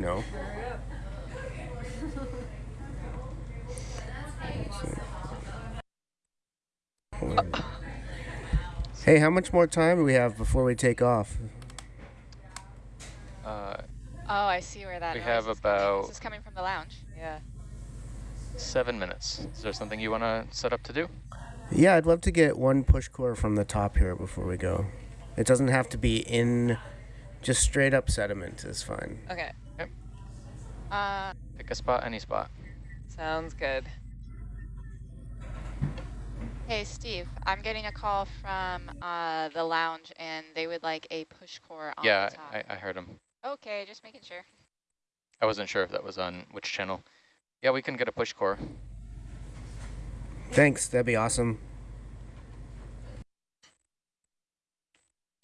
No. Hey, how much more time do we have before we take off? Uh, Oh, I see where that We noise have about- This is coming from the lounge. Yeah. seven minutes. Is there something you want to set up to do? Yeah, I'd love to get one push core from the top here before we go. It doesn't have to be in, just straight up sediment is fine. Okay, Uh, Pick a spot, any spot. sounds good. hey, Steve, I'm getting a call from uh, the lounge, and they would like a push core on yeah, the top. I, I heard him. okay, just making sure. I wasn't sure if that was on which channel. Yeah, we can get a push core. Thanks, that'd be awesome.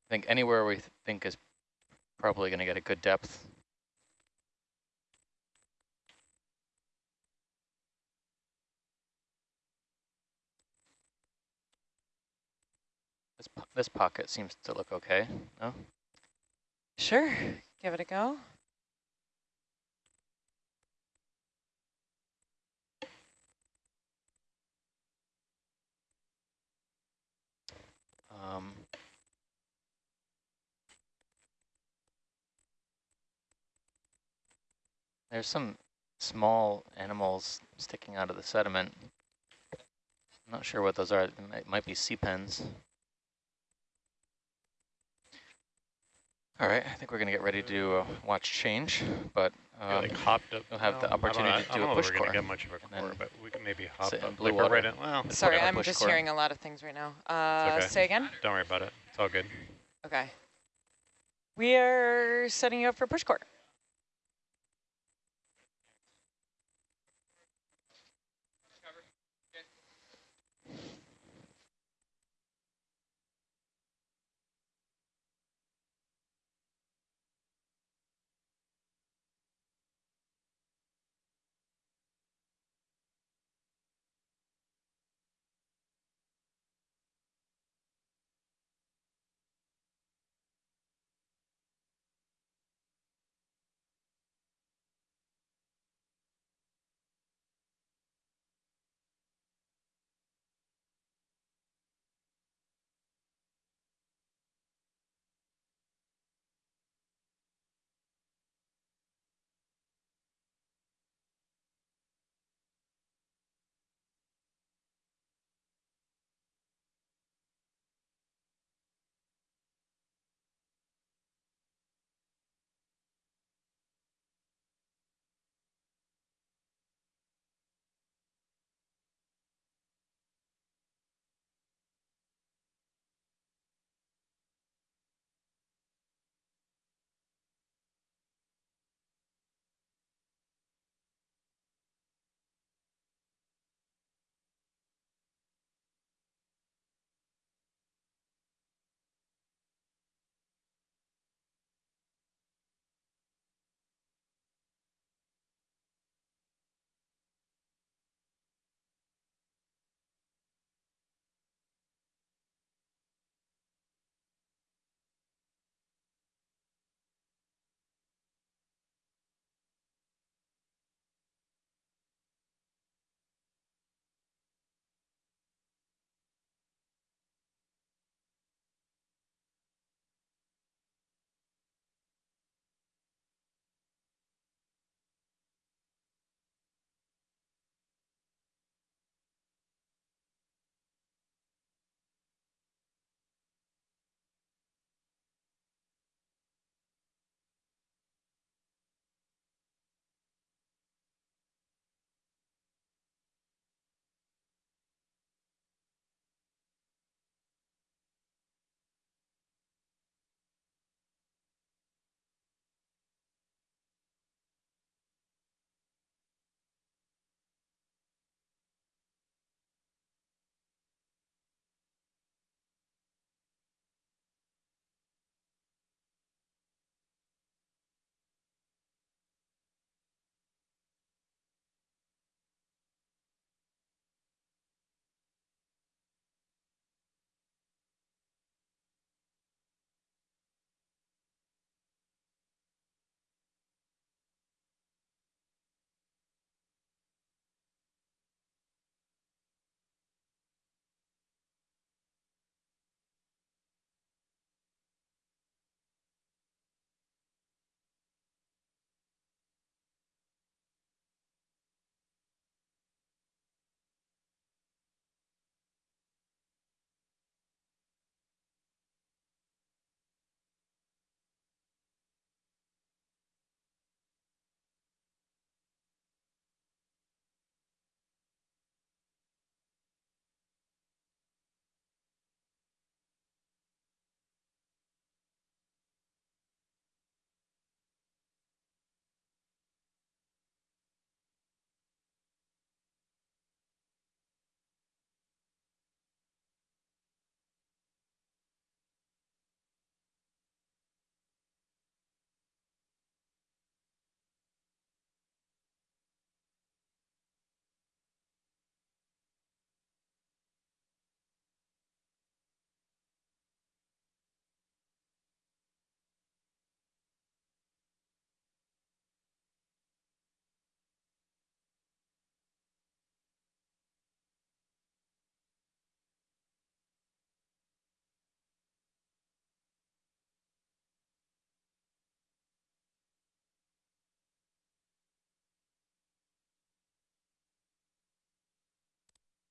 I think anywhere we th think is probably going to get a good depth. This, pocket seems to look okay, no? Sure, give it a go. Um, there's some small animals sticking out of the sediment. I'm not sure what those are. It might, might be sea pens. All right, I think we're going to get ready to uh, watch change, but um, like hopped up. you'll have the well, I don't know- opportunity to I do don't a know if we're gonna get much of a core, but we can maybe hop up. blue like we're right water. in, well, Sorry, a I'm just core. hearing a lot of things right now. Uh, okay. Say again? don't worry about it. It's all good. Okay. We are setting you up for push core.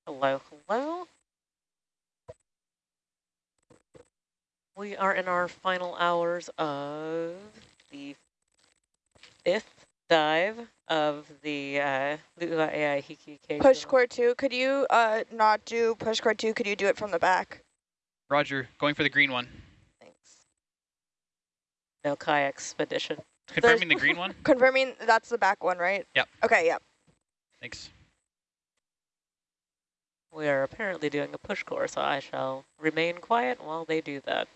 Hello, hello. We are in our final hours of the fifth dive of the uh, Lua AI Hiki K. Push core two, could you uh, not do push core two? Could you do it from the back? Roger, going for the green one. Thanks. No kayak expedition. Confirming the green one? Confirming that's the back one, right? Yep. Okay, yep. Thanks. We are apparently doing a push core, so I shall remain quiet while they do that.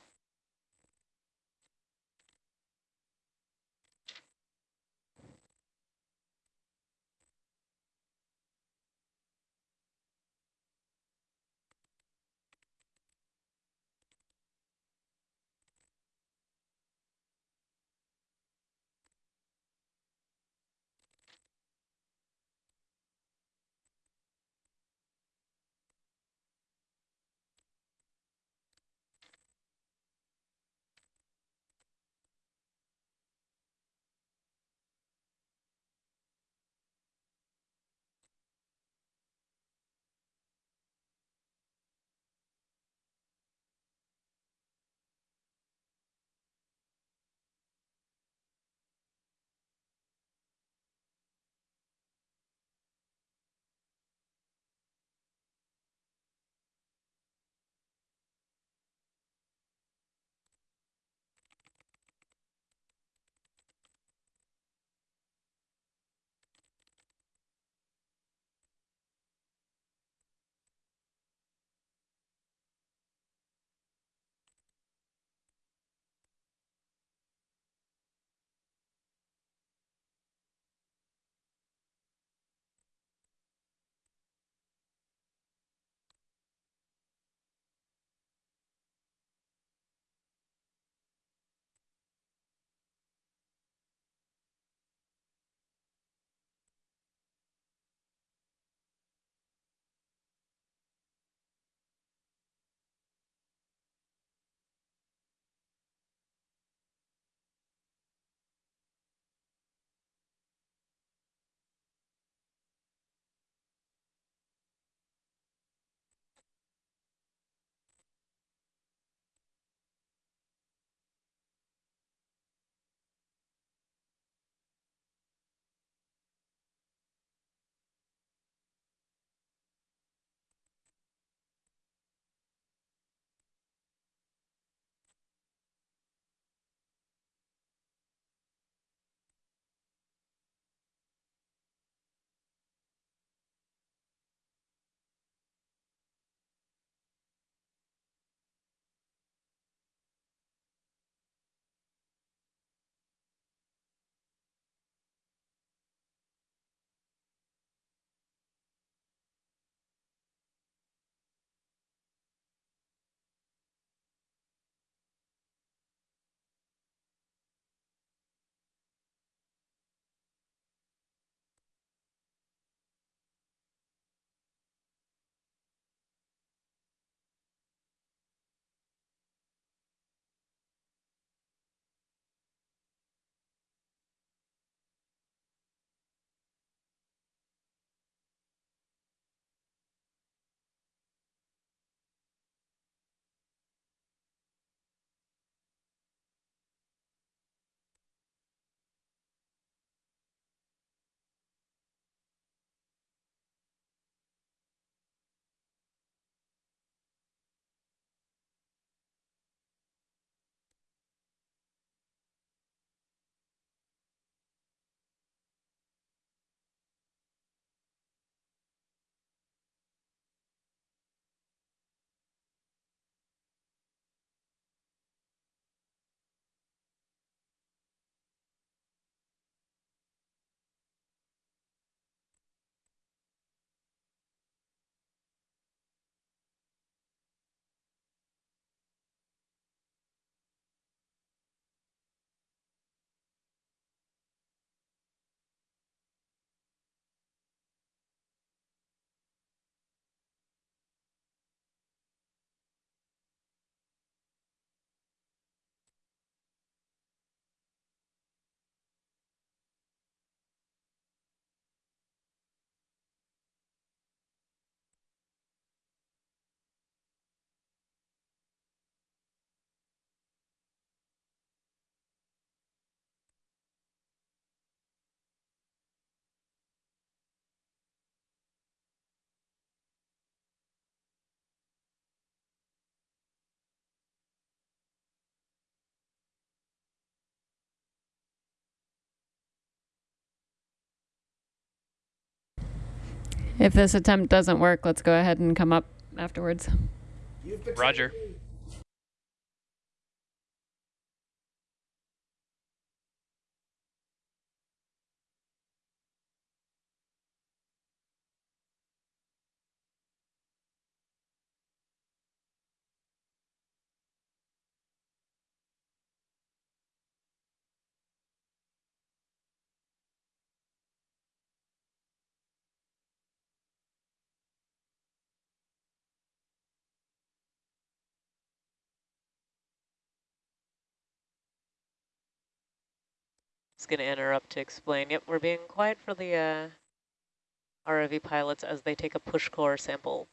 If this attempt doesn't work, let's go ahead and come up afterwards. Roger. Just going to interrupt to explain. Yep, we're being quiet for the uh, ROV pilots as they take a push core sample.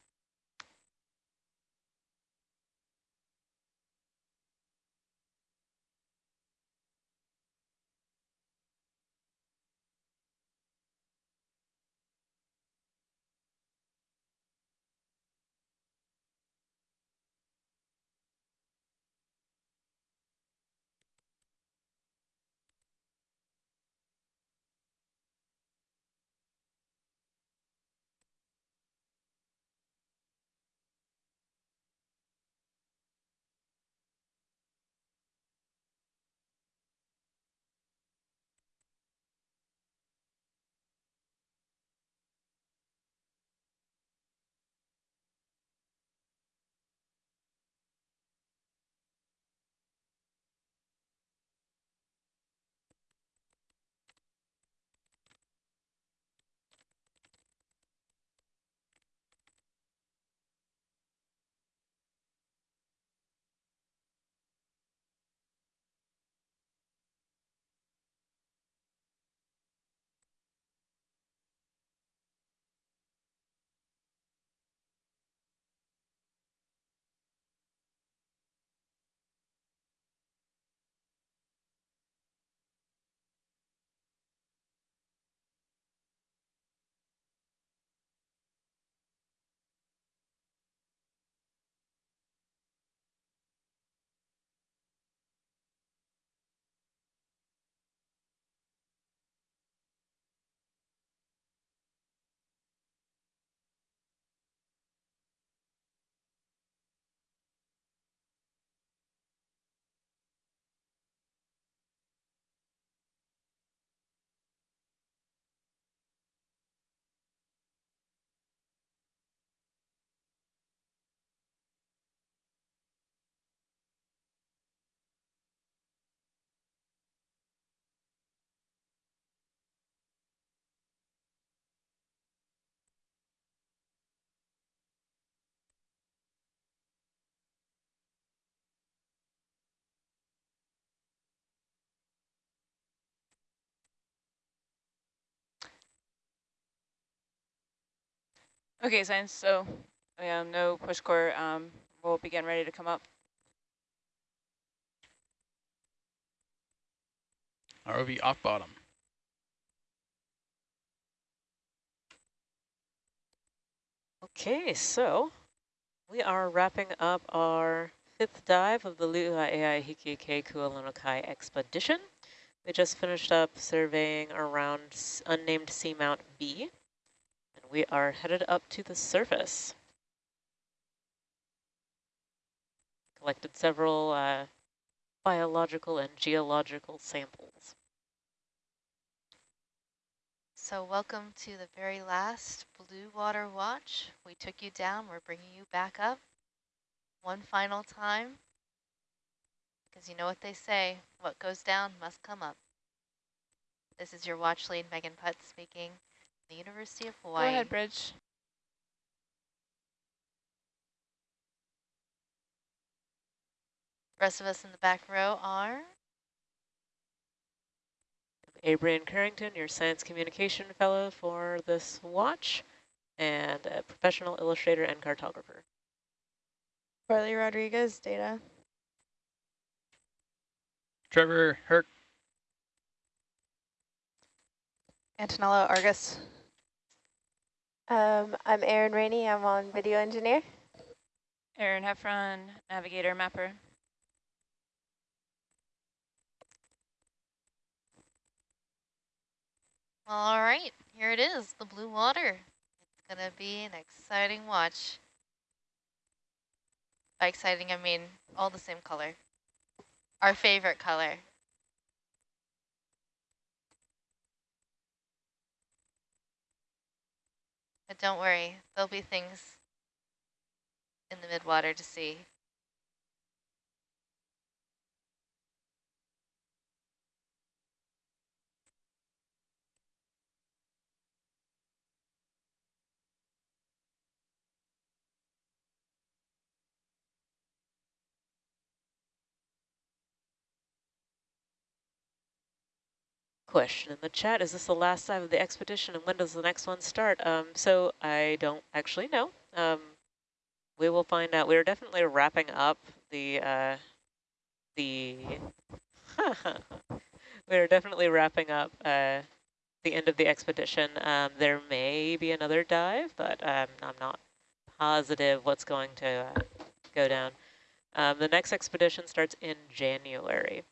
Okay, science. So, um, no push core. Um, we'll begin ready to come up. ROV off bottom. Okay, so we are wrapping up our fifth dive of the Lu'ua AI Hiki Kualonokai expedition. We just finished up surveying around s- unnamed Seamount B, and we are headed up to the surface. Collected several uh, biological and geological samples. So welcome to the very last Blue Water Watch. We took you down, we're bringing you back up one final time. Because you know what they say, what goes down must come up. This is your watch lead, Megan Putts speaking, the University of Hawaii. Go ahead, Bridge. The Rest of us in the back row are Abrian Carrington, your Science Communication Fellow for this watch, and a professional illustrator and cartographer. Carly Rodriguez, data. Trevor Herc. Antonella Argus. Um, I'm Erin Rainey. I'm on video engineer. Aaron Heffron, navigator mapper. All right, here it is, the blue water. It's Gonna be an exciting watch. By exciting, I mean all the same color. Our favorite color. But don't worry, there'll be things in the midwater to see. Question in the chat, is this the last dive of the expedition and when does the next one start? Um, so I don't actually know. Um, we will find out. We're definitely wrapping up the, uh, the, we're definitely wrapping up uh, the end of the expedition. Um, there may be another dive, but um, I'm not positive what's going to uh, go down. Um, the next expedition starts in January.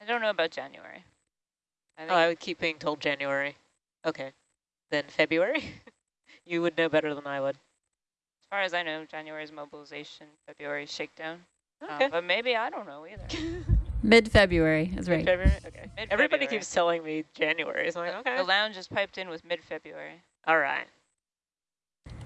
I don't know about January. I Oh, I would keep being told January. Okay. Then February? you would know better than I would. As far as I know, January is mobilization, February is shakedown. Um, but maybe I don't know either. Mid-February is right. February? Okay. Mid Everybody keeps telling me January. So I'm like, okay. The lounge is piped in with mid-February. All right.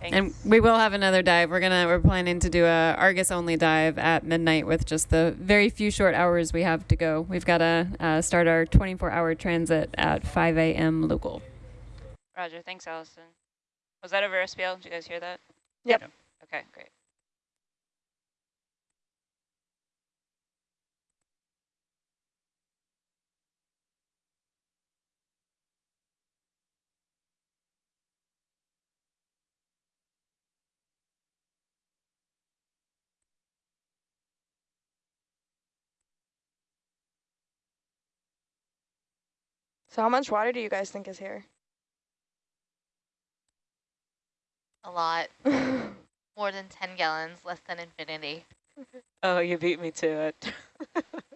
Thanks. And we will have another dive. We're gonna we're planning to do a Argus only dive at midnight with just the very few short hours we have to go. We've got to uh, start our 24 hour transit at 5 a.m. local. Roger, thanks, Allison. Was that over SPL? Did you guys hear that? Yep. Yep. Okay, great. So how much water do you guys think is here? A lot. More than 10 gallons, less than infinity. Oh, you beat me to it.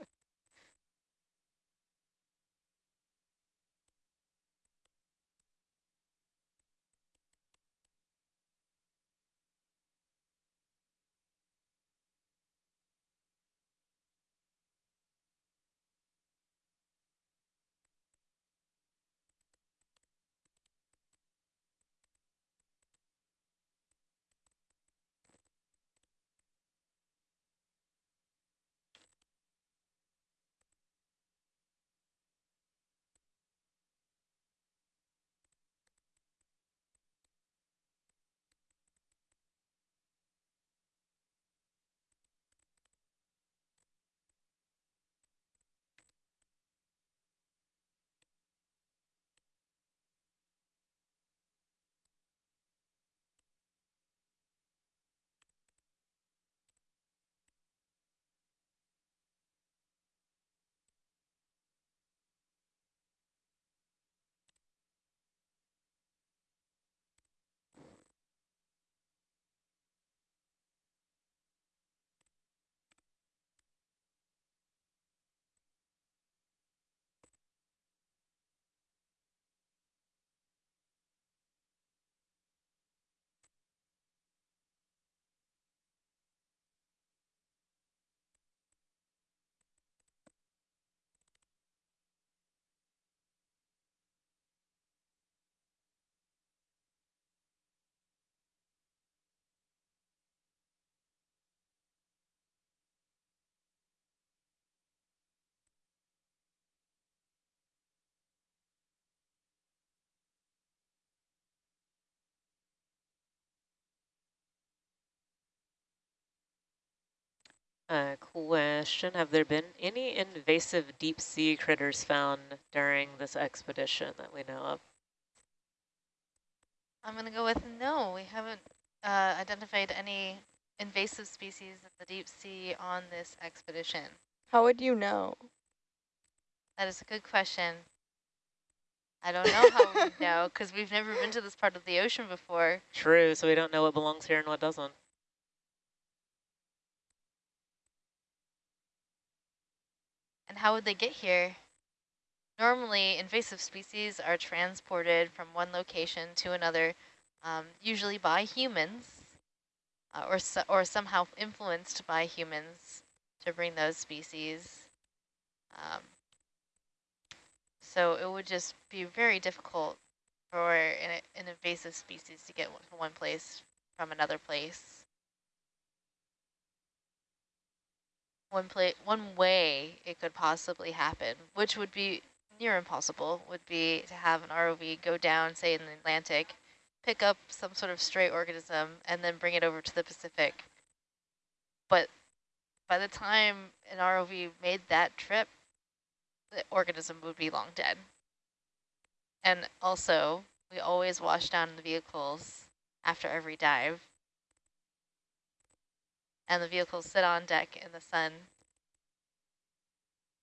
Uh, question, have there been any invasive deep sea critters found during this expedition that we know of? I'm going to go with no. We haven't uh, identified any invasive species in the deep sea on this expedition. How would you know? That is a good question. I don't know how we know because we've never been to this part of the ocean before. True, so we don't know what belongs here and what doesn't. And how would they get here? Normally, invasive species are transported from one location to another, um, usually by humans, uh, or, so, or somehow influenced by humans to bring those species. Um, so it would just be very difficult for an, an invasive species to get from one place from another place. One play, one way it could possibly happen, which would be near impossible, would be to have an ROV go down, say in the Atlantic, pick up some sort of stray organism, and then bring it over to the Pacific. But by the time an ROV made that trip, the organism would be long dead. And also, we always wash down the vehicles after every dive. And the vehicles sit on deck in the sun.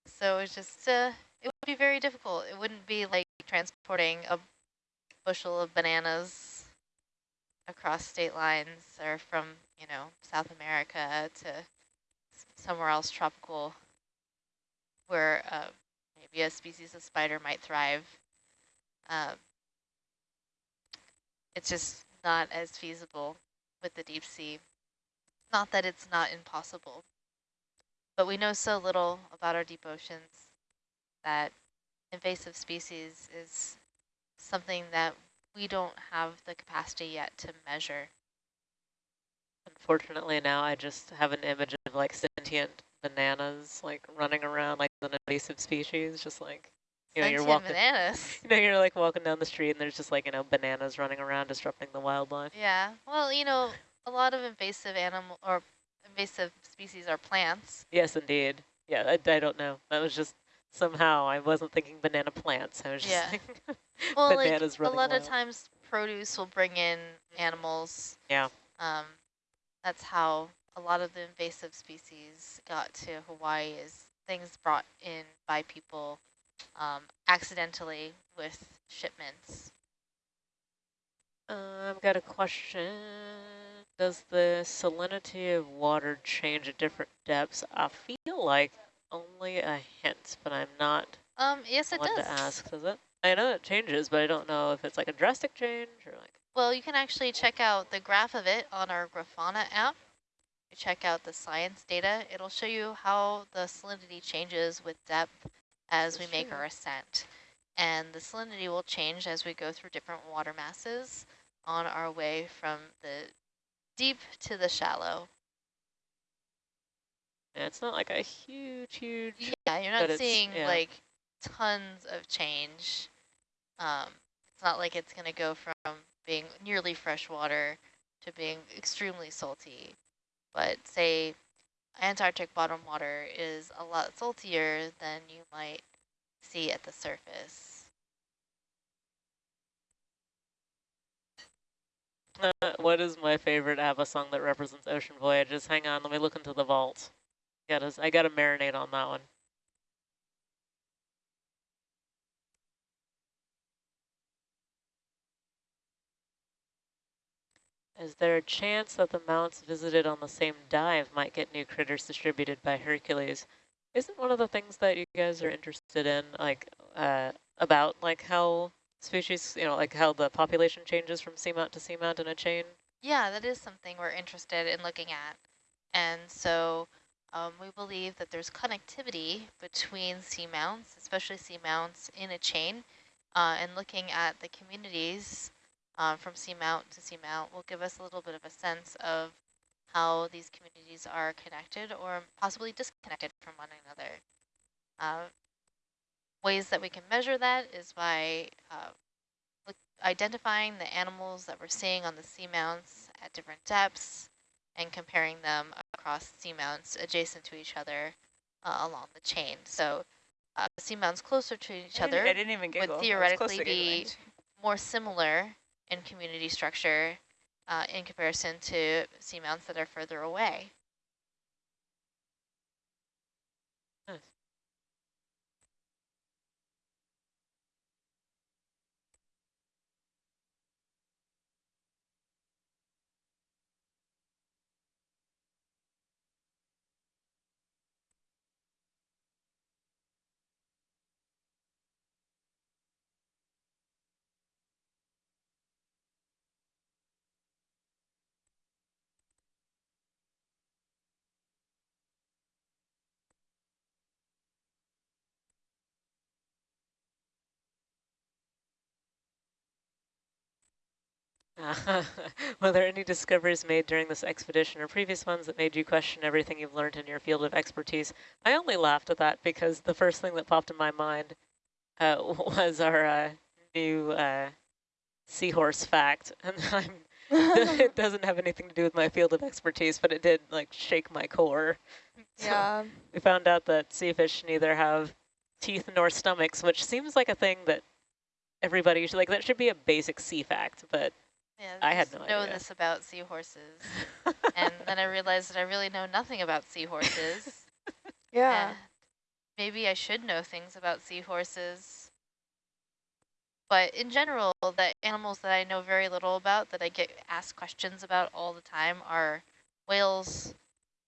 So it's just, uh, it would be very difficult. It wouldn't be like transporting a bushel of bananas across state lines or from, you know, South America to somewhere else tropical where uh, maybe a species of spider might thrive. Um, it's just not as feasible with the deep sea. Not that it's not impossible, but we know so little about our deep oceans that invasive species is something that we don't have the capacity yet to measure. Unfortunately now I just have an image of like sentient bananas like running around like an invasive species, just like you know, Sentient you're walking bananas. You know, you're like walking down the street and there's just like, you know, bananas running around disrupting the wildlife. Yeah, well, you know, a lot of invasive animal or invasive species are plants. Yes, indeed. Yeah, I, I don't know. That was just somehow I wasn't thinking banana plants. I was just Yeah. thinking Well, bananas like a lot wild. of times produce will bring in animals. Yeah. Um, that's how a lot of the invasive species got to Hawaii is things brought in by people um, accidentally with shipments. I've got a question. Does the salinity of water change at different depths? I feel like only a hint, but I'm not Um, yes, it does. to ask, does it? I know it changes, but I don't know if it's like a drastic change or like... Well, you can actually check out the graph of it on our Grafana app. You check out the science data. It'll show you how the salinity changes with depth as we make our ascent. And the salinity will change as we go through different water masses on our way from the deep to the shallow. Yeah, it's not like a huge, huge... Yeah, you're not seeing yeah. like tons of change. Um, it's not like it's going to go from being nearly freshwater to being extremely salty. But say Antarctic bottom water is a lot saltier than you might see at the surface. What is my favorite ABBA song that represents ocean voyages? Hang on, let me look into the vault. Gotta, I gotta marinate on that one. Is there a chance that the mounts visited on the same dive might get new critters distributed by Hercules? Isn't one of the things that you guys are interested in, like, uh, about, like, how species, you know, like how the population changes from seamount to seamount in a chain? Yeah, that is something we're interested in looking at. And so um, we believe that there's connectivity between seamounts, especially seamounts in a chain, uh, and looking at the communities uh, from seamount to seamount will give us a little bit of a sense of how these communities are connected or possibly disconnected from one another. Uh, ways that we can measure that is by uh, identifying the animals that we're seeing on the seamounts at different depths and comparing them across seamounts adjacent to each other uh, along the chain. So uh, seamounts closer to each I other I didn't even would theoretically be more similar in community structure uh, in comparison to seamounts that are further away. Were there any discoveries made during this expedition or previous ones that made you question everything you've learned in your field of expertise? I only laughed at that because the first thing that popped in my mind uh, was our uh, new uh, seahorse fact. And I'm, it doesn't have anything to do with my field of expertise, but it did like shake my core. So Yeah. we found out that sea fish neither have teeth nor stomachs, which seems like a thing that everybody should, like that should be a basic sea fact, but Yeah, I had no know idea. this about seahorses. and then I realized that I really know nothing about seahorses. Yeah. and maybe I should know things about seahorses. But in general, the animals that I know very little about, that I get asked questions about all the time, are whales,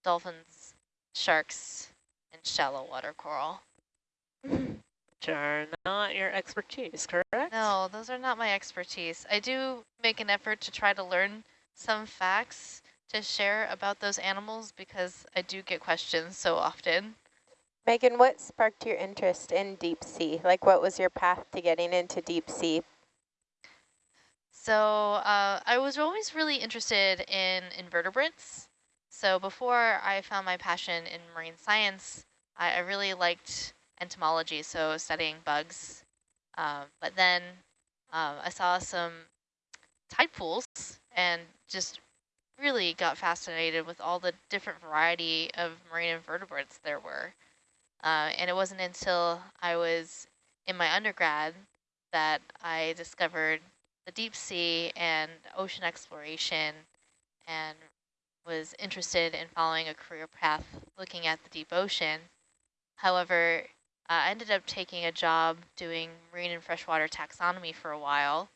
dolphins, sharks, and shallow water coral. Which are not your expertise, correct? No, those are not my expertise. I do make an effort to try to learn some facts to share about those animals because I do get questions so often. Megan, what sparked your interest in deep sea? Like, what was your path to getting into deep sea? So uh, I was always really interested in invertebrates. So before I found my passion in marine science, I, I really liked entomology, so studying bugs. Um, but then um, I saw some tide pools and just really got fascinated with all the different variety of marine invertebrates there were. Uh, and it wasn't until I was in my undergrad that I discovered the deep sea and ocean exploration and was interested in following a career path looking at the deep ocean. However, uh, I ended up taking a job doing marine and freshwater taxonomy for a while.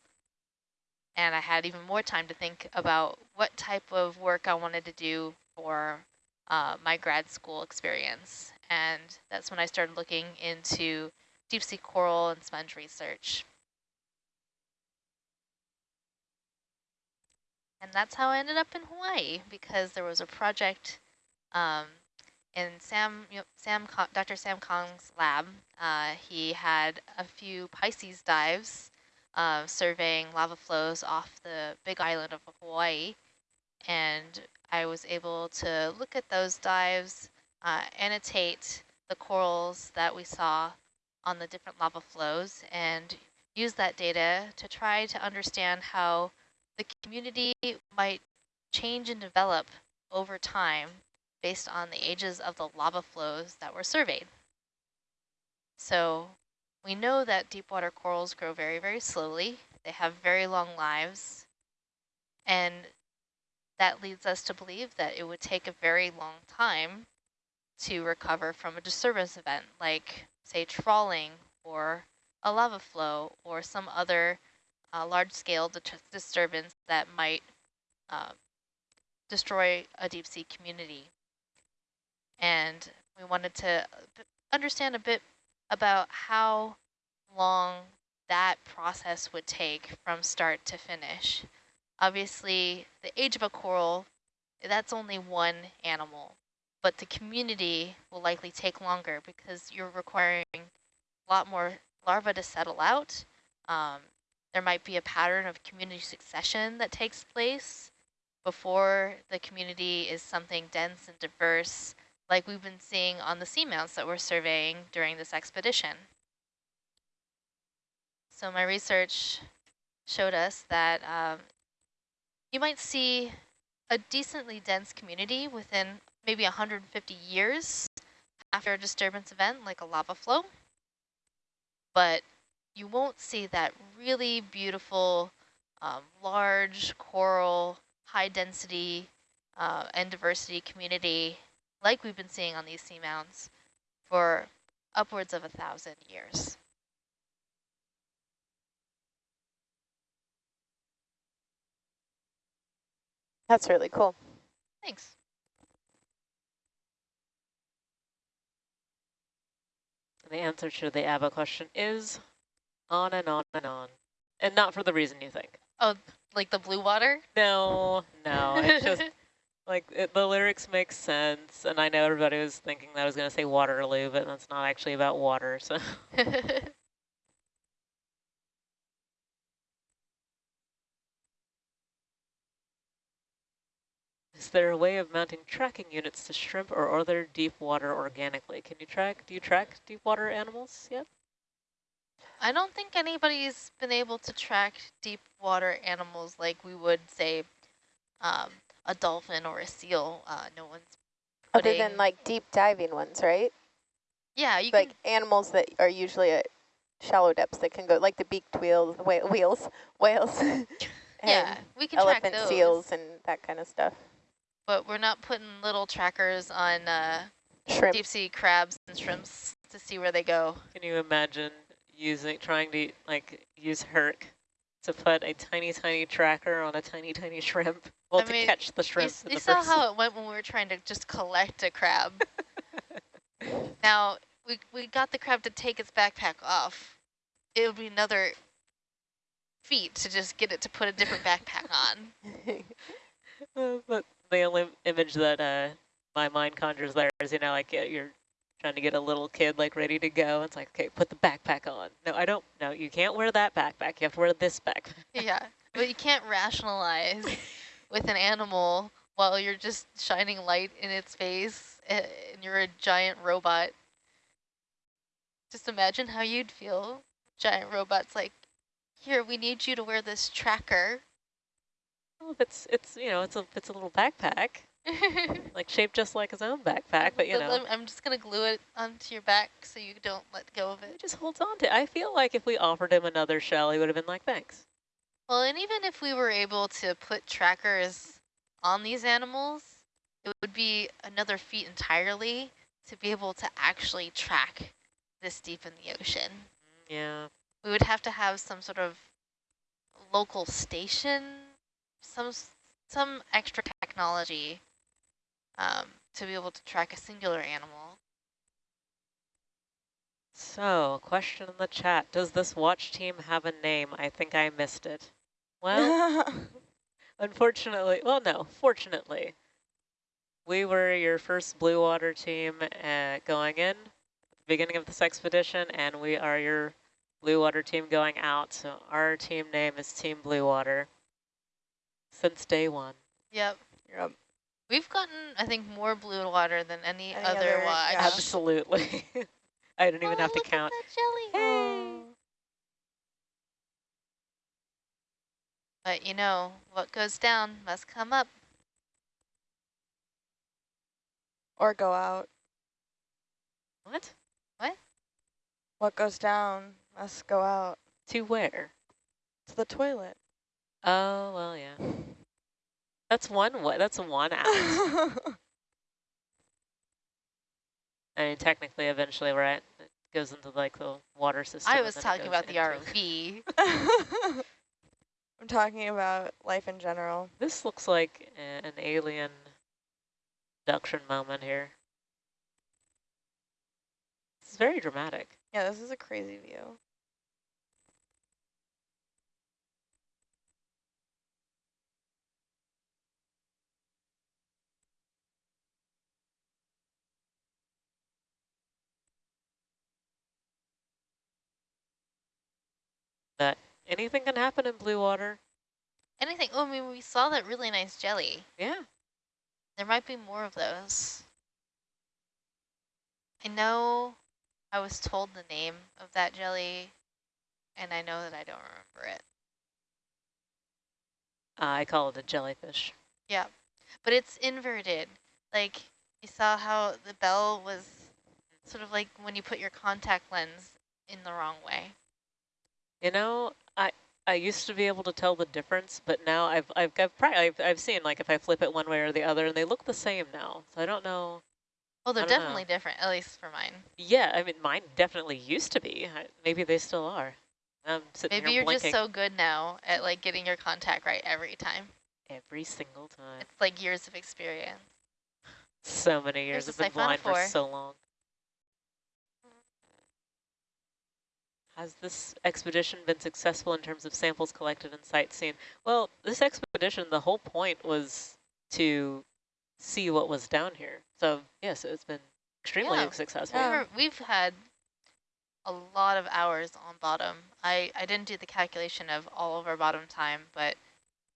And I had even more time to think about what type of work I wanted to do for uh, my grad school experience. And that's when I started looking into deep sea coral and sponge research. And that's how I ended up in Hawaii because there was a project um, in Sam, you know, Sam, Dr. Sam Kahng's lab. Uh, he had a few Pisces dives uh, surveying lava flows off the big island of Hawaii. And I was able to look at those dives, uh, annotate the corals that we saw on the different lava flows, and use that data to try to understand how the community might change and develop over time based on the ages of the lava flows that were surveyed. So we know that deep water corals grow very, very slowly. They have very long lives. And that leads us to believe that it would take a very long time to recover from a disturbance event, like, say, trawling or a lava flow or some other uh, large-scale disturbance that might uh, destroy a deep sea community. And we wanted to understand a bit about how long that process would take from start to finish. Obviously, the age of a coral, that's only one animal, but the community will likely take longer because you're requiring a lot more larvae to settle out. Um, there might be a pattern of community succession that takes place before the community is something dense and diverse like we've been seeing on the seamounts that we're surveying during this expedition. So my research showed us that um, you might see a decently dense community within maybe 150 years after a disturbance event like a lava flow, but you won't see that really beautiful, um, large coral, high density uh, and diversity community like we've been seeing on these seamounts for upwards of a thousand years. That's really cool. Thanks. The answer to the ABBA question is on and on and on. And not for the reason you think. Oh, like the blue water? No, no, it's just like it, the lyrics make sense. And I know everybody was thinking that I was going to say Waterloo, but that's not actually about water. So Is there a way of mounting tracking units to shrimp or other deep water organically? Can you track, do you track deep water animals yet? I don't think anybody's been able to track deep water animals like we would say um, a dolphin or a seal. Uh, no one's Other than like deep diving ones, right? yeah, you like can animals that are usually at shallow depths that can go, like the beaked whales, whale, wheels, whales, yeah we can track elephant those, seals and that kind of stuff. but we're not putting little trackers on uh, Shrimp. deep sea crabs and shrimps to see where they go. Can you imagine using, trying to like use Herc to put a tiny, tiny tracker on a tiny, tiny shrimp? Well, I to mean, catch the shrimp in you the saw how it went when we were trying to just collect a crab. now we we got the crab to take its backpack off. It would be another feat to just get it to put a different backpack on. Uh, but the only image that uh, my mind conjures there is, you know, like uh, you're trying to get a little kid like ready to go. It's like, okay, put the backpack on. No, I don't. No, you can't wear that backpack. You have to wear this backpack. Yeah, but you can't rationalize with an animal while you're just shining light in its face eh, and you're a giant robot. Just imagine how you'd feel. Giant robot's like, here, we need you to wear this tracker. Well, it's it's you know it's a it's a little backpack, like shaped just like his own backpack, but you know. I'm just going to glue it onto your back so you don't let go of He it. just holds on to it. I feel like if we offered him another shell, he would have been like, thanks. Well, and even if we were able to put trackers on these animals, it would be another feat entirely to be able to actually track this deep in the ocean. Mm, yeah. We would have to have some sort of local station, some some extra technology um, to be able to track a singular animal. So, question in the chat. Does this watch team have a name? I think I missed it. Well, unfortunately, well, no, fortunately, we were your first blue water team uh, going in at the beginning of this expedition, and we are your blue water team going out. So our team name is Team Blue Water since day one. Yep. Yep. We've gotten, I think, more blue water than any, Any other, other- watch. yeah. Absolutely. I don't even Oh, have to look at count. that jelly. But you know, what goes down must come up. or go out. What? What? What goes down must go out. To where? To the toilet. Oh, well, yeah. That's one way. That's one. I mean, technically, eventually, right? It goes into like the water system. I was talking about the into- ROV. I'm talking about life in general. This looks like an alien abduction moment here. It's very dramatic. Yeah, this is a crazy view. That anything can happen in blue water. Anything. Oh, I mean, we saw that really nice jelly. Yeah. There might be more of those. I know I was told the name of that jelly, and I know that I don't remember it. Uh, I call it a jellyfish. Yeah, but it's inverted. Like, you saw how the bell was sort of like when you put your contact lens in the wrong way. You know, I I used to be able to tell the difference, but now I've I've I've, I've I've seen like if I flip it one way or the other, and they look the same now. So I don't know. Well, they're don't know. definitely different, at least for mine. Yeah, I mean, mine definitely used to be. I, maybe they still are. I'm sitting Maybe you're blinking just so good now at like getting your contact right every time. every single time. It's like years of experience. So many years. I've been blind for so long. Has this expedition been successful in terms of samples collected and sight seen? Well, this expedition, the whole point was to see what was down here. So yes, it's been extremely Yeah. successful. Yeah. We've had a lot of hours on bottom. I, I didn't do the calculation of all of our bottom time, but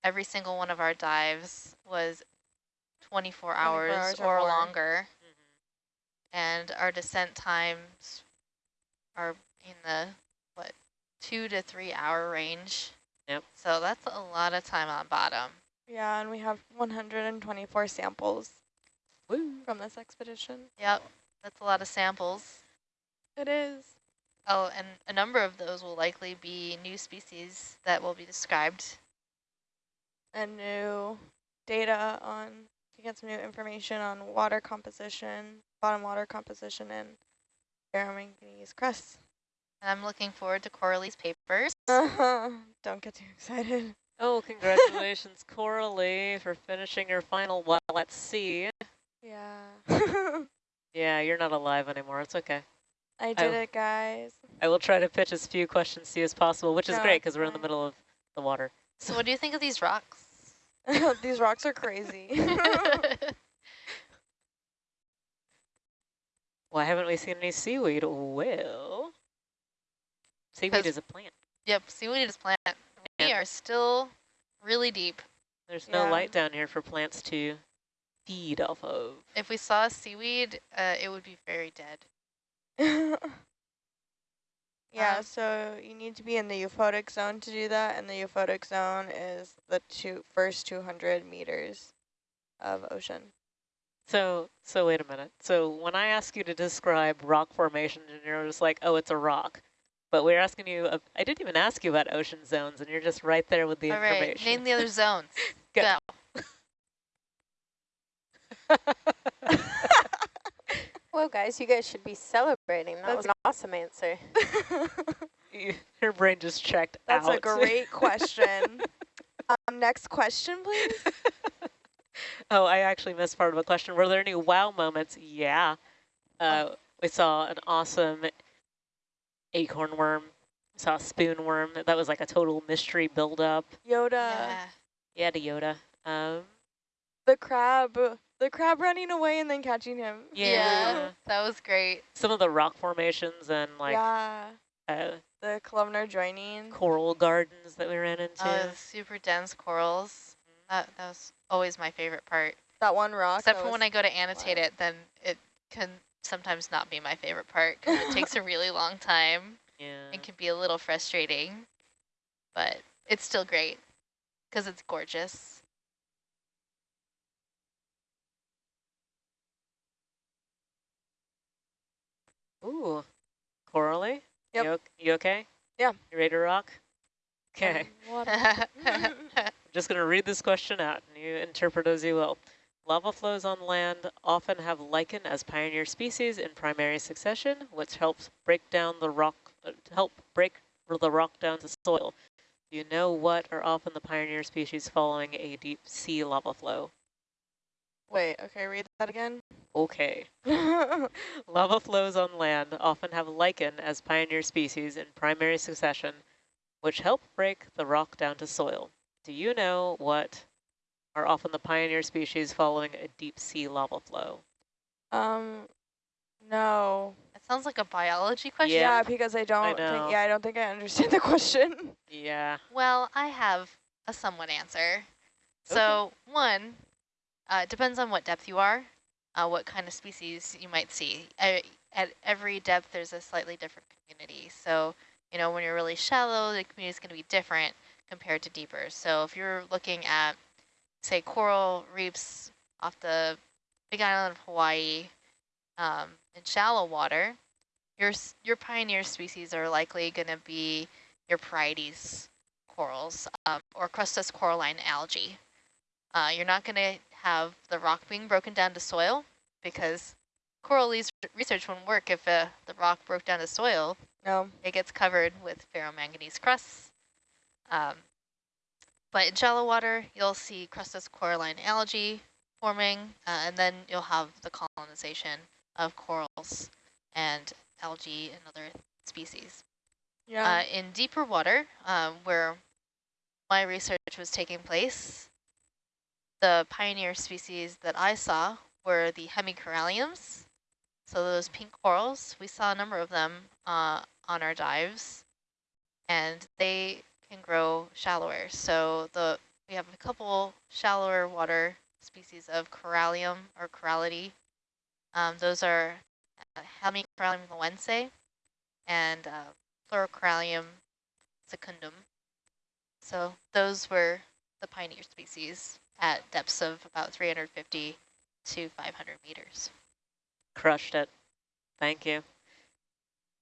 every single one of our dives was 24 24 hours, hours or or, longer. Mm-hmm. And our descent times are in the, what, two to three hour range. Yep. So that's a lot of time on bottom. Yeah, and we have 124 samples Woo. from this expedition. Yep, that's a lot of samples. It is. Oh, and a number of those will likely be new species that will be described. And new data on, to get some new information on water composition, bottom water composition, and ferromanganese crust. And I'm looking forward to Coralie's papers. Uh-huh. Don't get too excited. Oh, congratulations, Coralie, for finishing your final while at sea. Yeah. Yeah, you're not alive anymore. It's okay. I did I- it, guys. I will try to pitch as few questions to you as possible, which is No, great because we're in the middle of the water. So what do you think of these rocks? These rocks are crazy. Why haven't we seen any seaweed? Well, seaweed 'Cause- is a plant. yep, seaweed is a plant. We Yeah. are still really deep. There's no Yeah. light down here for plants to feed off of. If we saw seaweed, uh, it would be very dead. yeah, Um, so you need to be in the euphotic zone to do that, and the euphotic zone is the two first 200 meters of ocean. So, so wait a minute. So when I ask you to describe rock formation, and you're just like, oh, it's a rock. But we're asking you, uh, I didn't even ask you about ocean zones, and you're just right there with the All right, information. name the other zones. Go. Go. Well, guys, you guys should be celebrating. That That's- was an awesome answer. Your brain just checked That's out. a great question. um, next question, please. oh, I actually missed part of a question. Were there any wow moments? Yeah. Uh, We saw an awesome acorn worm. Saw a spoon worm. That was like a total mystery buildup. Yoda, yeah. Yeah, to Yoda. Um, the crab, the crab running away and then catching him. yeah. that was great. Some of the rock formations and like yeah, uh, the columnar jointing. coral gardens that we ran into. Oh, super dense corals. That, that was always my favorite part. That one rock. Except for when I go to annotate wild. it, then it can sometimes not be my favorite part because it takes a really long time yeah. and can be a little frustrating. But it's still great because it's gorgeous. Ooh, Coralie? Yep. You, you okay? Yeah. You ready to rock? Okay. I'm just going to read this question out and you interpret as you will. Lava flows on land often have lichen as pioneer species in primary succession, which helps break down the rock, uh, help break the rock down to soil. Do you know what are often the pioneer species following a deep sea lava flow? Wait, okay, read that again. Okay. Lava flows on land often have lichen as pioneer species in primary succession, which help break the rock down to soil. Do you know what are often the pioneer species following a deep sea lava flow? um, no. It sounds like a biology question. Yeah, because I don't know. think. Yeah, I don't think I understand the question. Yeah. Well, I have a somewhat answer. So one, uh, it depends on what depth you are, uh, what kind of species you might see. Uh, at every depth, there's a slightly different community. So, you know, when you're really shallow, the community is going to be different compared to deeper. So if you're looking at, say, coral reefs off the big island of Hawaii um, in shallow water, your, your pioneer species are likely going to be your Porites corals um, or crustose coralline algae. Uh, you're not going to have the rock being broken down to soil because coral research wouldn't work if uh, the rock broke down to soil. No. It gets covered with ferromanganese crusts. Um, but in shallow water, you'll see crustose coralline algae forming, uh, and then you'll have the colonization of corals and algae and other species. Yeah. Uh, in deeper water, um, where my research was taking place, the pioneer species that I saw were the hemicoralliums. So those pink corals, we saw a number of them uh, on our dives, and they can grow shallower. So the we have a couple shallower water species of corallium or Coralliidae. Um, those are uh, Hemicorallium laauense and uh, secundum. So those were the pioneer species at depths of about 350 to 500 meters. Crushed it. Thank you.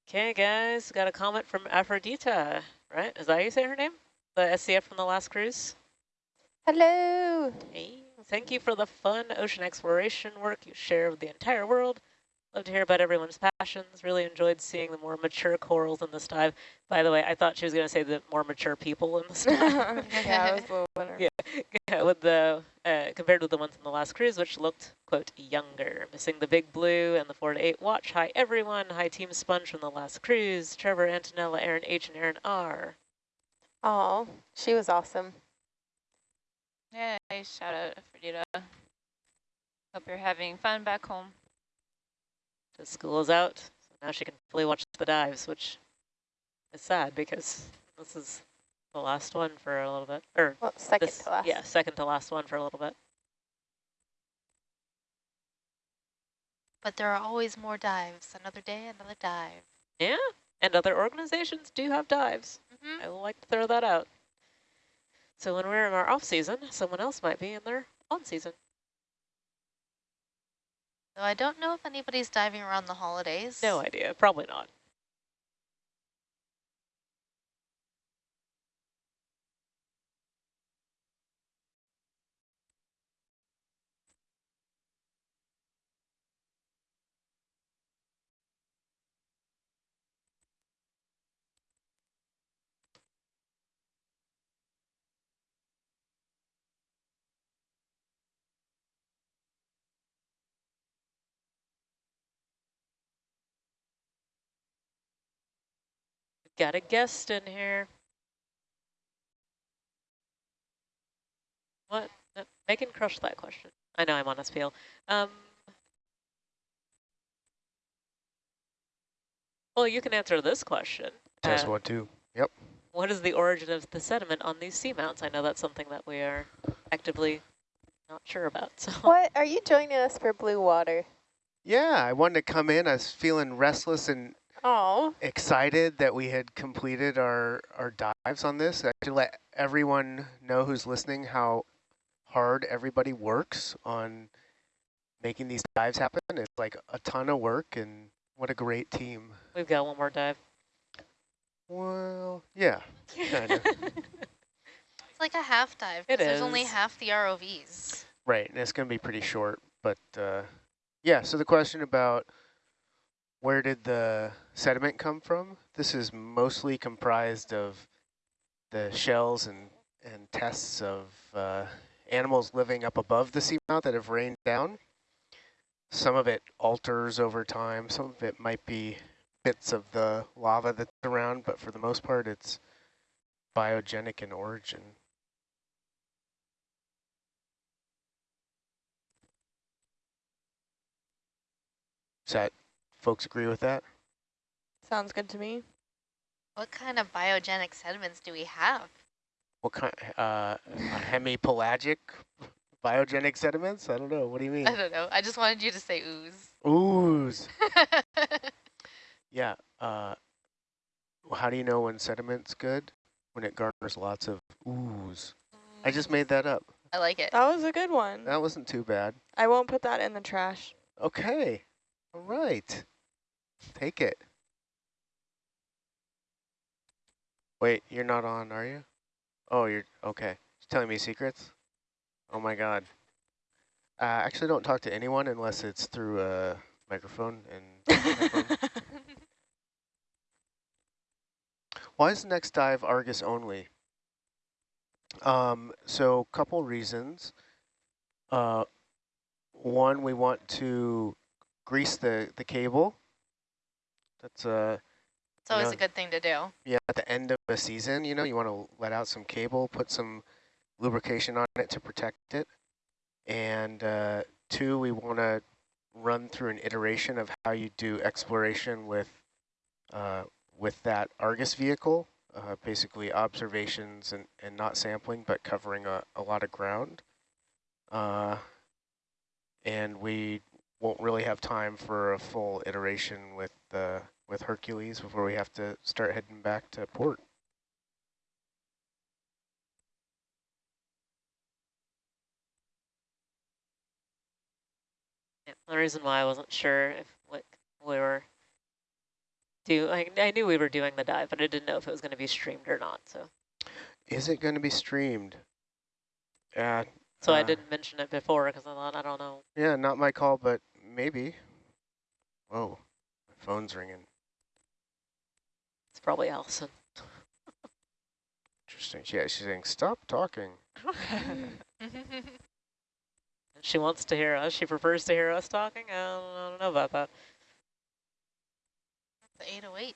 Okay, guys, got a comment from Aphrodita, right? Is that how you say her name? The SCF from the last cruise? Hello. Hey, thank you for the fun ocean exploration work you share with the entire world. Love to hear about everyone's passions. Really enjoyed seeing the more mature corals in this dive. By the way, I thought she was going to say the more mature people in this dive. yeah, was a yeah, yeah, with the uh, compared with the ones in the last cruise, which looked quote younger. Missing the big blue and the four to eight watch. Hi everyone. Hi Team Sponge from the last cruise. Trevor, Antonella, Aaron H, and Aaron R. Oh, she was awesome. Yeah, nice shout out, Fredita. Hope you're having fun back home. The school is out, so now she can fully watch the dives, which is sad because this is the last one for a little bit. Or Well, second this, to last. Yeah, second to last one for a little bit. But there are always more dives. Another day, another dive. Yeah, and other organizations do have dives. Mm -hmm. I will like to throw that out. So when we're in our off season, someone else might be in their on season. So I don't know if anybody's diving around the holidays. No idea, probably not. Got a guest in here. What? Uh, Megan crushed that question. I know I'm on a spiel. Um, well, you can answer this question. Test Uh, one, two. Yep. What is the origin of the sediment on these seamounts? I know that's something that we are actively not sure about. So What are you joining us for blue water? Yeah, I wanted to come in. I was feeling restless and Oh, excited that we had completed our, our dives on this. I to let everyone know who's listening how hard everybody works on making these dives happen. It's like a ton of work and what a great team. we've got one more dive. Well, yeah, kind of. It's like a half dive. 'cause It There's only half the ROVs. right, and it's going to be pretty short. But uh, yeah, so the question about where did the sediment come from? This is mostly comprised of the shells and, and tests of uh, animals living up above the seamount that have rained down. Some of it alters over time. Some of it might be bits of the lava that's around, but for the most part, it's biogenic in origin. Does that folks agree with that? Sounds good to me. What kind of biogenic sediments do we have? What kind, uh, hemipelagic biogenic sediments? I don't know. What do you mean? I don't know. I just wanted you to say ooze. Ooze. Yeah. Uh, well, how do you know when sediment's good? When it garners lots of ooze. I just made that up. I like it. That was a good one. That wasn't too bad. I won't put that in the trash. Okay. All right. Take it. Wait, you're not on, are you? Oh, you're okay. Telling me secrets? Oh my god. Uh, actually, don't talk to anyone unless it's through a microphone and. Why is the next dive Argus only? Um, so, couple reasons. Uh, one, we want to grease the, the cable. That's uh, It's always know- a good thing to do. yeah, at the end of a season, you know, you want to let out some cable, put some lubrication on it to protect it. And uh, two, we want to run through an iteration of how you do exploration with uh, with that Argus vehicle, uh, basically observations and, and not sampling, but covering a, a lot of ground. Uh, and we won't really have time for a full iteration with uh, with Hercules before we have to start heading back to port. Yeah, the reason why I wasn't sure if what we were do like I knew we were doing the dive, but I didn't know if it was going to be streamed or not. So Is it going to be streamed? Yeah. so I uh, didn't mention it before because I thought I don't know. Yeah, not my call, but maybe. Whoa, my phone's ringing. It's probably Allison. Interesting. Yeah, she's saying, stop talking. She wants to hear us. She prefers to hear us talking. I don't, I don't know about that. The 808. I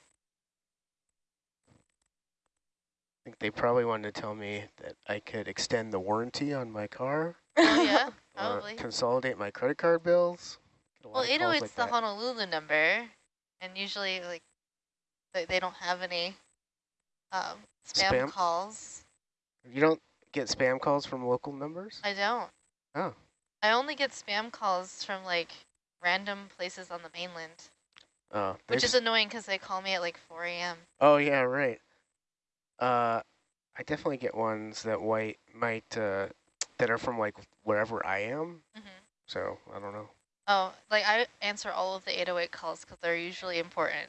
think they probably wanted to tell me that I could extend the warranty on my car Oh, yeah, uh, probably. consolidate my credit card bills. Get a lot Well, of oh calls 808's like the that. Honolulu number, and usually, like, they, they don't have any um, spam, Spam? calls. You don't get spam calls from local numbers? I don't. Oh. I only get spam calls from, like, random places on the mainland, Oh, which is annoying because they call me at, like, 4 a.m. Oh yeah, right. Uh, I definitely get ones that white might uh, that are from like wherever I am. hmm So I don't know. Oh, like, I answer all of the 808 calls because they're usually important.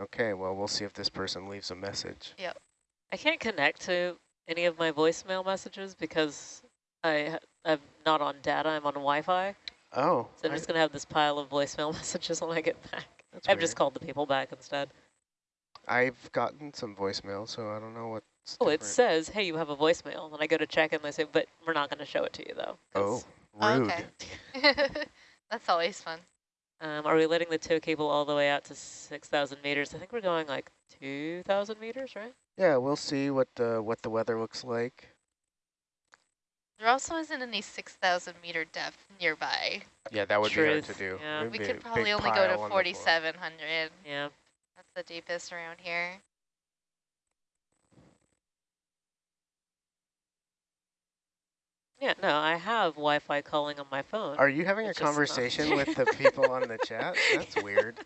Okay, well we'll see if this person leaves a message. Yep. I can't connect to any of my voicemail messages because I I'm not on data. I'm on Wi-Fi. Oh, So I'm I- just gonna have this pile of voicemail messages when I get back. that's I've weird. just called the people back instead. I've gotten some voicemail, so I don't know what. Oh, it says, "Hey, you have a voicemail." And I go to check and they say, "But we're not going to show it to you though. Oh, Oh, rude. okay. That's always fun. Um, are we letting the tow cable all the way out to 6,000 meters? I think we're going like 2,000 meters, right? Yeah, we'll see what the what the weather looks like. There also isn't any 6,000 meter depth nearby. Yeah, that would be hard to do. yeah. We could probably only go to on the floor. 4,700. Yeah. That's the deepest around here. Yeah, no, I have Wi-Fi calling on my phone. Are you having It's a just not conversation with the people on the chat? That's weird.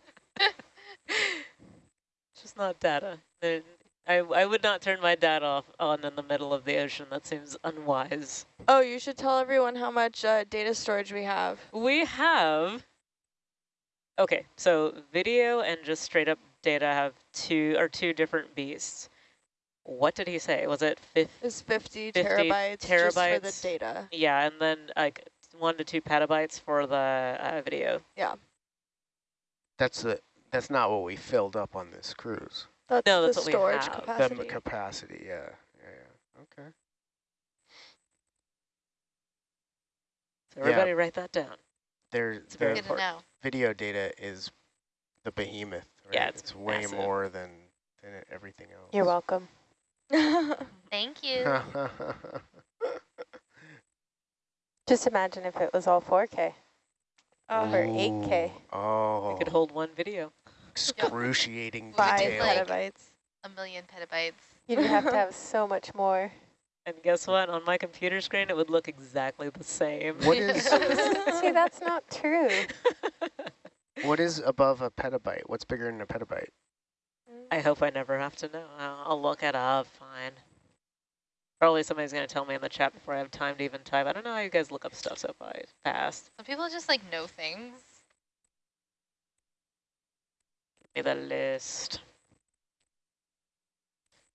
It's just not data. There- I, I would not turn my data off on in the middle of the ocean. That seems unwise. Oh, you should tell everyone how much uh, data storage we have. We have, okay, so video and just straight up data have two, or two different beasts. What did he say? Was it fifth? It's 50, 50 terabytes, just for the data. Yeah, and then like one to two petabytes for the uh, video. Yeah. That's the that's not what we filled up on this cruise. That's No, the that's what we storage have. capacity. The capacity, yeah, yeah, yeah. Okay. So Yeah. everybody write that down. There, It's very the Good to know. video data is the behemoth. Right? Yeah, it's way more than than everything else. You're welcome. Thank you. Just imagine if it was all 4K oh. or 8K. Oh, It could hold one video. excruciating Five detail. like- petabytes. A million petabytes. You'd have to have so much more. And guess what? On my computer screen, it would look exactly the same. What is See, that's not true. what is above a petabyte? What's bigger than a petabyte? I hope I never have to know. I'll, I'll look it up. Fine. Probably somebody's going to tell me in the chat before I have time to even type. I don't know how you guys look up stuff so fast. Some people just like know things. Give me the list.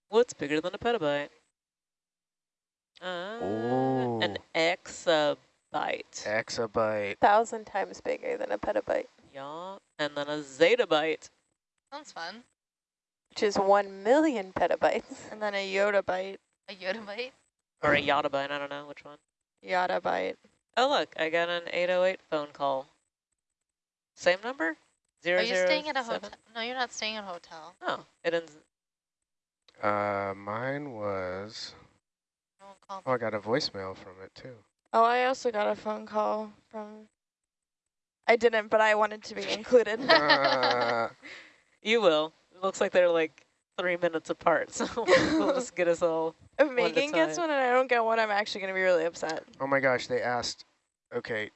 What's bigger than a petabyte? Uh, an Ooh. exabyte. Exabyte. Thousand times bigger than a petabyte, Yeah, and then a zettabyte. Sounds fun. Which is one million petabytes. And then a yottabyte. A yottabyte. Or a yottabyte, I don't know which one. Yottabyte. Oh look, I got an 808 phone call. Same number? Zero Are you zero staying at a seven? hotel? No, you're not staying at a hotel. Oh, it ends. Uh, mine was. No one Oh, I got a voicemail from it too. Oh, I also got a phone call from... I didn't, but I wanted to be included. Uh, You will. It looks like they're like three minutes apart, so we'll just get us all. if One Megan gets one and I don't get one, I'm actually going to be really upset. oh my gosh, they asked. Okay.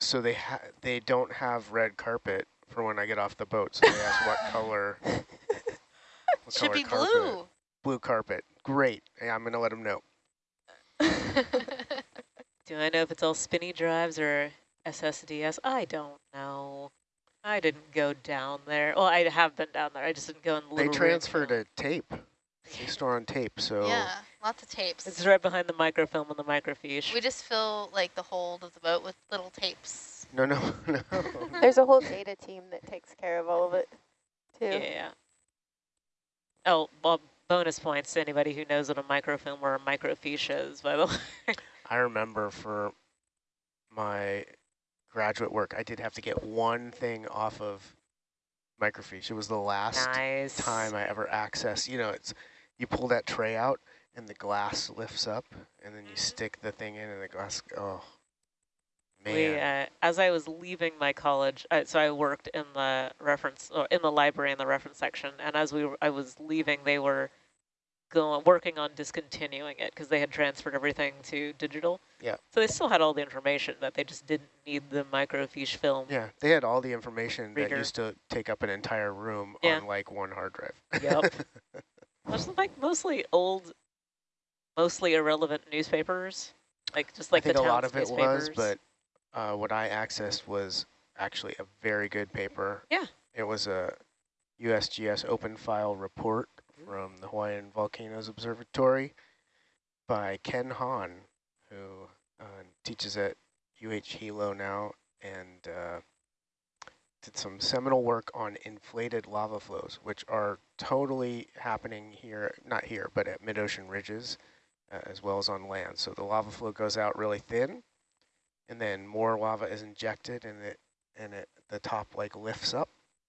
so they ha they don't have red carpet for when I get off the boat. So they ask what color. what Should color be carpet. blue. Blue carpet. Great. Yeah, I'm gonna let them know. Do I know if it's all spinny drives or SSDS? I don't know. I didn't go down there. Well, I have been down there. I just didn't go in the They little transfer to tape. They store on tape. So yeah, lots of tapes. It's right behind the microfilm and the microfiche. We just fill like the hold of the boat with little tapes. no, no, no. There's a whole data team that takes care of all of it, too. Yeah. Oh, well, bonus points to anybody who knows what a microfilm or a microfiche is, by the way. I remember for my graduate work, I did have to get one thing off of microfiche. It was the last nice. time I ever accessed. You know, it's you pull that tray out and the glass lifts up, and then you stick the thing in, and the glass. Oh, man. We, uh, as I was leaving my college, uh, so I worked in the reference, or in the library in the reference section, and as we were, I was leaving, they were going working on discontinuing it because they had transferred everything to digital. Yeah. So they still had all the information, but they just didn't need the microfiche film. Yeah, they had all the information Reader. that used to take up an entire room Yeah. on like one hard drive. Yep. There's like mostly old, mostly irrelevant newspapers, like just like I think the a lot of it was, but uh, what I accessed was actually a very good paper. Yeah. It was a USGS open file report from the Hawaiian Volcanoes Observatory by Ken Hon, who uh, teaches at UH Hilo now and uh, did some seminal work on inflated lava flows, which are totally happening here, not here, but at mid-ocean ridges, uh, as well as on land. So the lava flow goes out really thin, and then more lava is injected, and it and it the top like lifts up.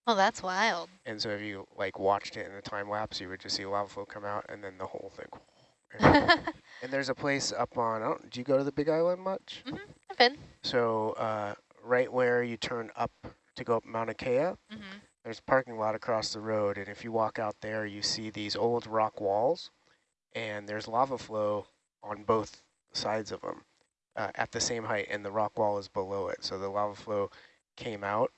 Oh, that's wild. And so if you like watched it in a time lapse, you would just see lava flow come out, and then the whole thing. And, there's a place up on. I don't, do you go to the Big Island much? hmm I've been. So uh, right where you turn up to go up Mauna Kea, hmm there's a parking lot across the road, and if you walk out there, you see these old rock walls, and there's lava flow on both sides of them uh, at the same height, and the rock wall is below it. So the lava flow came out,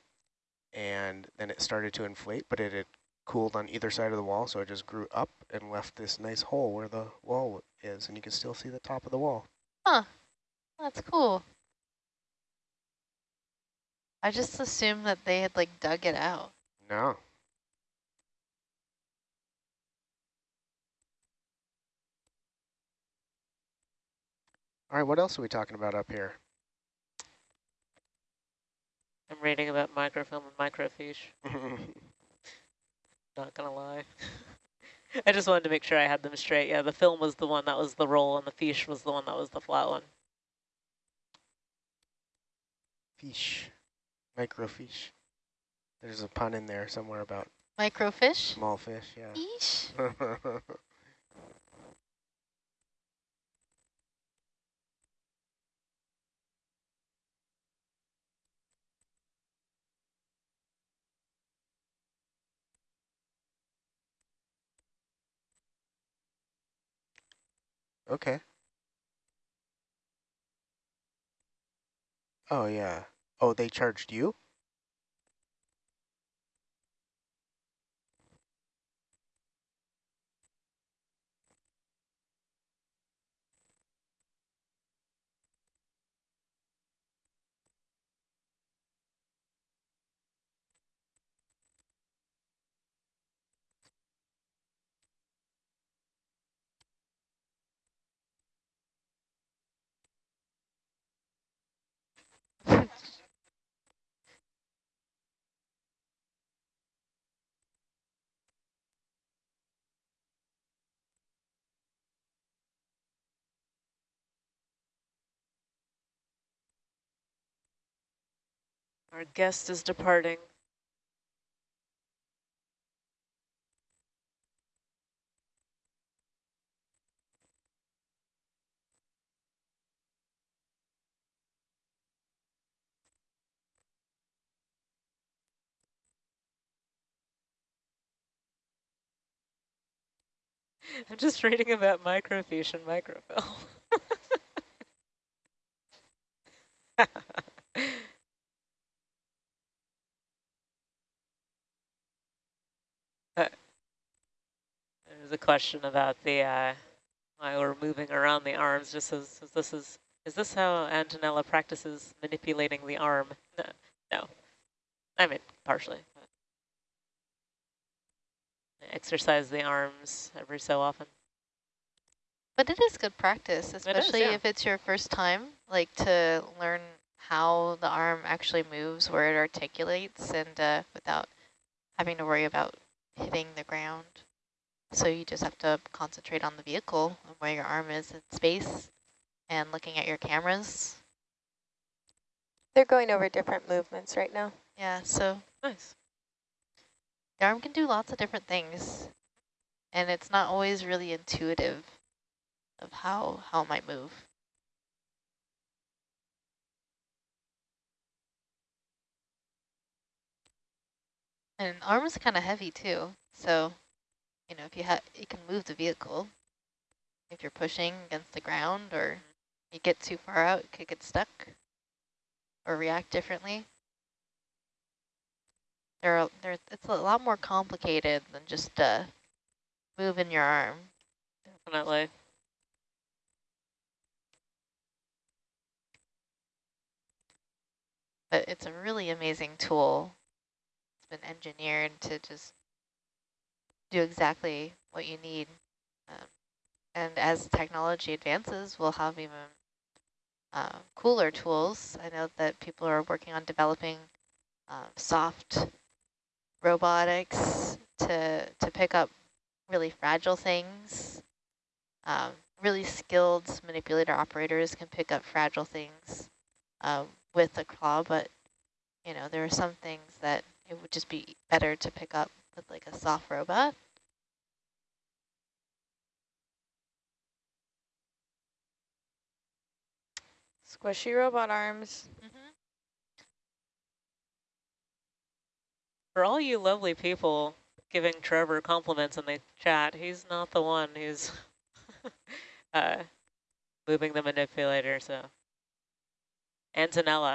and then it started to inflate, but it had cooled on either side of the wall, so it just grew up and left this nice hole where the wall is, and you can still see the top of the wall. Huh, that's cool. I just assumed that they had like dug it out. No. All right, what else are we talking about up here? I'm reading about microfilm and microfiche. Not gonna lie. I just wanted to make sure I had them straight. Yeah, the film was the one that was the roll, and the fiche was the one that was the flat one. Fish. Microfiche. There's a pun in there somewhere about Microfish? small fish, yeah. Eesh. okay. Oh, yeah. Oh, they charged you? Our guest is departing. I'm just reading about microfiche and microfilm. There's a question about the uh, why we're moving around the arms. Just as, as this is is this how Antonella practices manipulating the arm? No, no. I mean partially. But exercise the arms every so often. But it is good practice, especially yeah. if it's your first time, like to learn how the arm actually moves, where it articulates, and uh, without having to worry about hitting the ground. So you just have to concentrate on the vehicle and where your arm is in space and looking at your cameras. They're going over different movements right now. Yeah, so Nice. the arm can do lots of different things, and it's not always really intuitive of how, how it might move. And arms is kind of heavy too, so you know if you have, you can move the vehicle. If you're pushing against the ground or you get too far out, it could get stuck or react differently. There, are, there, it's a lot more complicated than just uh, moving your arm. Definitely. But it's a really amazing tool. Been engineered to just do exactly what you need. Um, and as technology advances, we'll have even uh, cooler tools. I know that people are working on developing uh, soft robotics to, to pick up really fragile things. Um, really skilled manipulator operators can pick up fragile things uh, with a claw, but you know, there are some things that it would just be better to pick up with like a soft robot. Squishy robot arms. Mm-hmm. For all you lovely people giving Trevor compliments in the chat, he's not the one who's uh, moving the manipulator, so. Antonella.